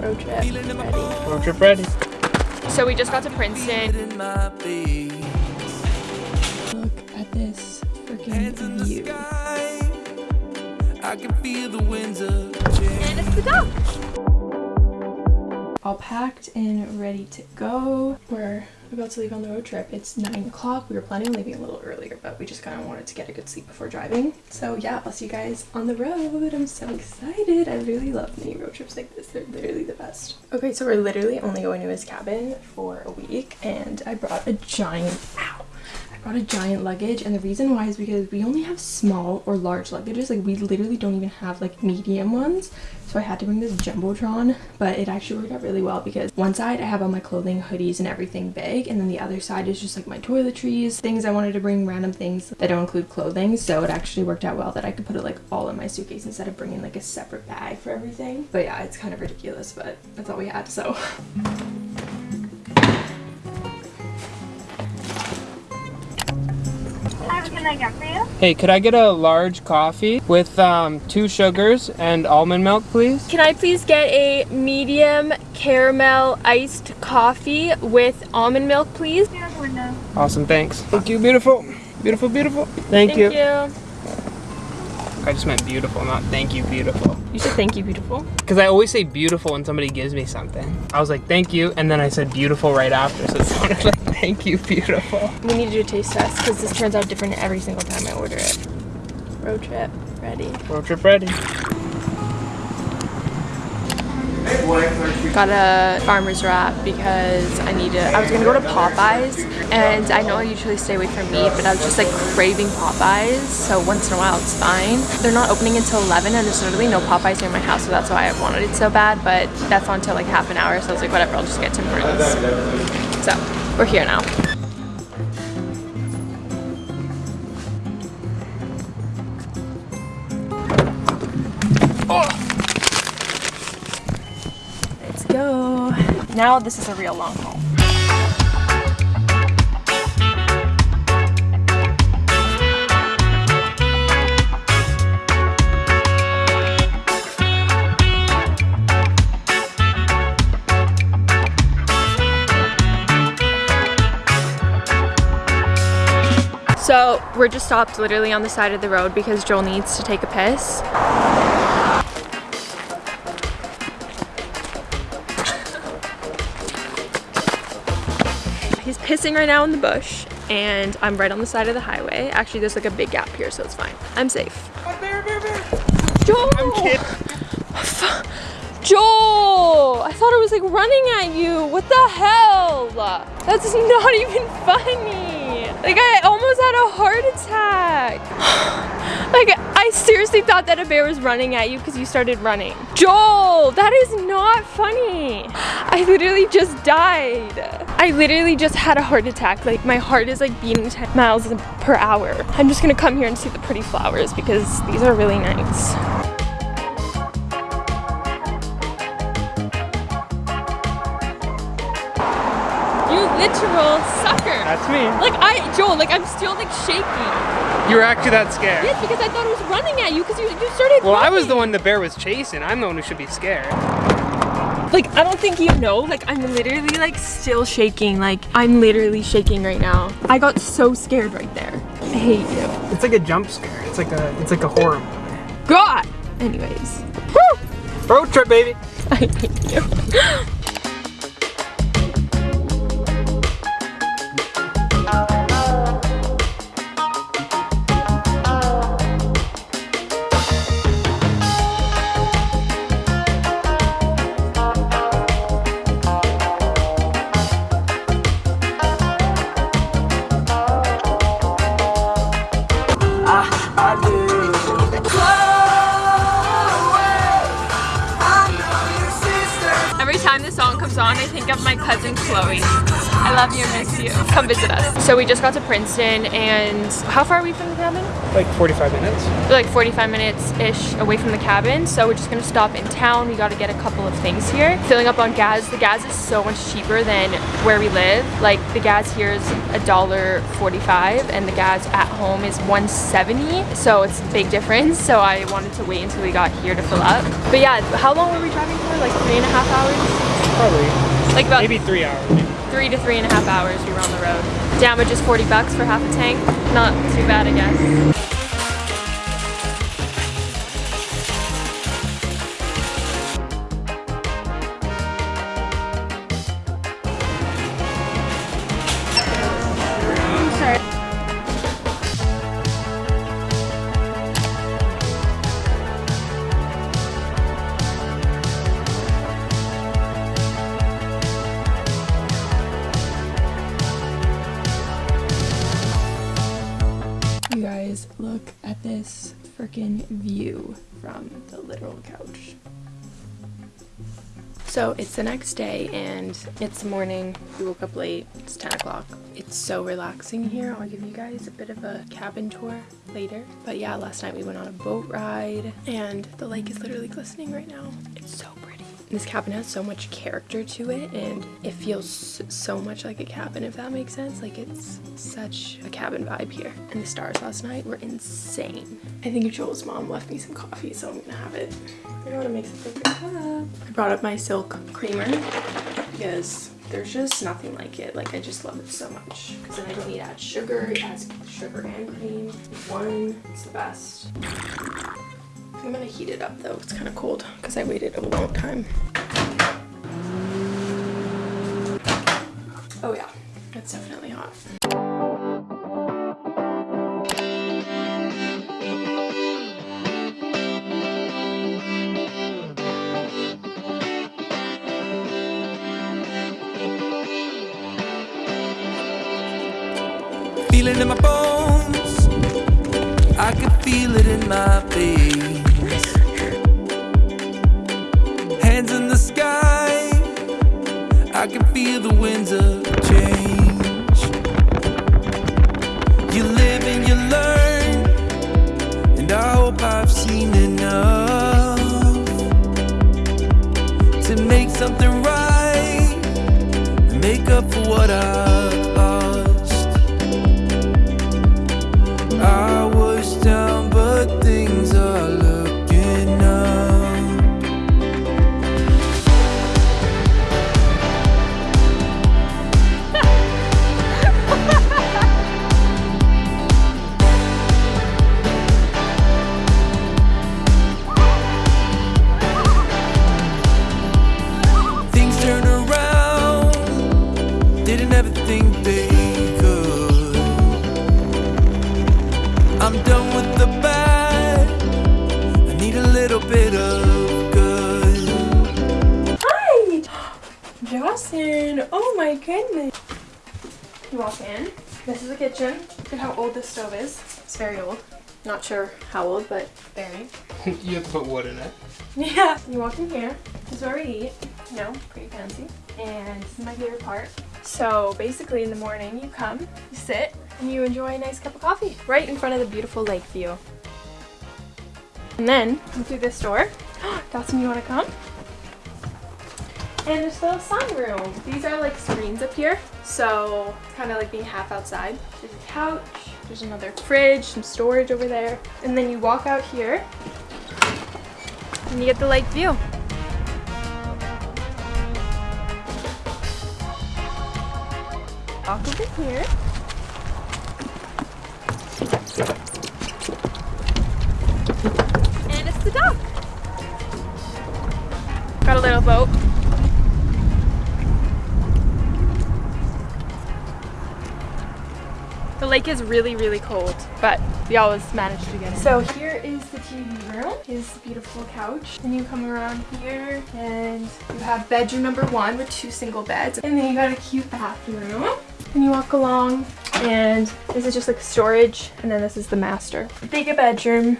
Road trip ready. Road trip ready. So we just got to Princeton. Look at this freaking view. I can feel the winds of change. And it's the dog. All packed and ready to go. We're about to leave on the road trip. It's 9 o'clock. We were planning on leaving a little earlier, but we just kind of wanted to get a good sleep before driving. So yeah, I'll see you guys on the road. I'm so excited. I really love mini road trips like this. They're literally the best. Okay, so we're literally only going to his cabin for a week, and I brought a giant, ow, I brought a giant luggage and the reason why is because we only have small or large luggages like we literally don't even have like medium ones. So I had to bring this Jumbotron but it actually worked out really well because one side I have all my clothing hoodies and everything big and then the other side is just like my toiletries things I wanted to bring random things that don't include clothing. So it actually worked out well that I could put it like all in my suitcase instead of bringing like a separate bag for everything. But yeah it's kind of ridiculous but that's all we had so I get for you? Hey, could I get a large coffee with um, two sugars and almond milk, please? Can I please get a medium caramel iced coffee with almond milk, please? Here's the window. Awesome, thanks. Thank you, beautiful. Beautiful, beautiful. Thank, you. you. I just meant beautiful, not thank you, beautiful. You said thank you, beautiful. Because I always say beautiful when somebody gives me something. I was like, thank you, and then I said beautiful right after, so it sounded like thank you, beautiful. We need to do a taste test because this turns out different every single time I order it. Road trip, ready. Road trip ready. Got a farmer's wrap because I need to, I was gonna go to Popeyes and I know I usually stay away from meat, but I was just like craving Popeyes, so once in a while it's fine. They're not opening until 11 and there's literally no Popeyes near my house, so that's why I wanted it so bad, but that's on until like half an hour, so I was like, whatever, I'll just get Tim Hortons. So, we're here now. Let's go. Now this is a real long haul. So we're just stopped literally on the side of the road because Joel needs to take a piss. He's pissing right now in the bush and I'm right on the side of the highway. Actually, there's like a big gap here, so it's fine. I'm safe. Bear, bear, bear. Joel! I'm kidding. Joel! I thought it was like running at you. What the hell? That's not even funny. Like I almost had a heart attack. like I seriously thought that a bear was running at you because you started running. Joel, that is not funny. I literally just died. I literally just had a heart attack. Like my heart is like beating 10 miles per hour. I'm just gonna come here and see the pretty flowers because these are really nice. You literal. That's me. Like I, Joel, like I'm still like shaking. You were actually that scared. Yes, because I thought it was running at you because you, you started Well, I was the one the bear was chasing. I'm the one who should be scared. Like, I don't think you know, like I'm literally like still shaking. Like I'm literally shaking right now. I got so scared right there. I hate you. It's like a jump scare. It's like a it's like a horror movie. God! Anyways, Road trip, baby. I hate you. Comes on, I think of my cousin Chloe. I love you, miss you. Come visit us. So we just got to Princeton and how far are we from the cabin? Like 45 minutes. We're like 45 minutes-ish away from the cabin. So we're just gonna stop in town. We gotta get a couple of things here. Filling up on gas. The gas is so much cheaper than where we live. Like the gas here is a dollar 45 and the gas at home is 170. So it's a big difference. So I wanted to wait until we got here to fill up. But yeah, how long were we driving for? Like three and a half hours? Probably. Like about Maybe three hours. Maybe. three to three and a half hours we were on the road. Damage is 40 bucks for half a tank. Not too bad, I guess. This freaking view from the literal couch. So it's the next day and it's morning. We woke up late. It's 10 o'clock. It's so relaxing here. I'll give you guys a bit of a cabin tour later. But yeah, last night we went on a boat ride and the lake is literally glistening right now. It's so. This cabin has so much character to it and it feels so much like a cabin if that makes sense. Like it's such a cabin vibe here. And the stars last night were insane. I think Joel's mom left me some coffee so I'm gonna have it. I want to make some perfect cup. I brought up my silk creamer because there's just nothing like it. Like I just love it so much. Because then I don't need to add sugar. It has sugar and cream. One, it's the best. I'm gonna heat it up though. It's kind of cold because I waited a long time. Oh yeah, it's definitely hot. Feel it in my bones. I can feel it in my veins. Can feel the winds of Justin! Oh my goodness! You walk in. This is the kitchen. Look at how old this stove is. It's very old. Not sure how old, but very. you have to put wood in it. Yeah. You walk in here. This is where we eat. You know, pretty fancy. And this is my favorite part. So basically in the morning you come, you sit, and you enjoy a nice cup of coffee right in front of the beautiful lake view. And then come through this door. Dawson, you want to come? And there's a little sunroom. These are like screens up here. So it's kind of like being half outside. There's a couch. There's another fridge, some storage over there. And then you walk out here and you get the lake view. Walk over here. Lake is really, really cold, but we always manage to get it. So here is the TV room, the beautiful couch. And you come around here and you have bedroom number one with two single beds. And then you got a cute bathroom. And you walk along and this is just like storage and then this is the master. Bigger bedroom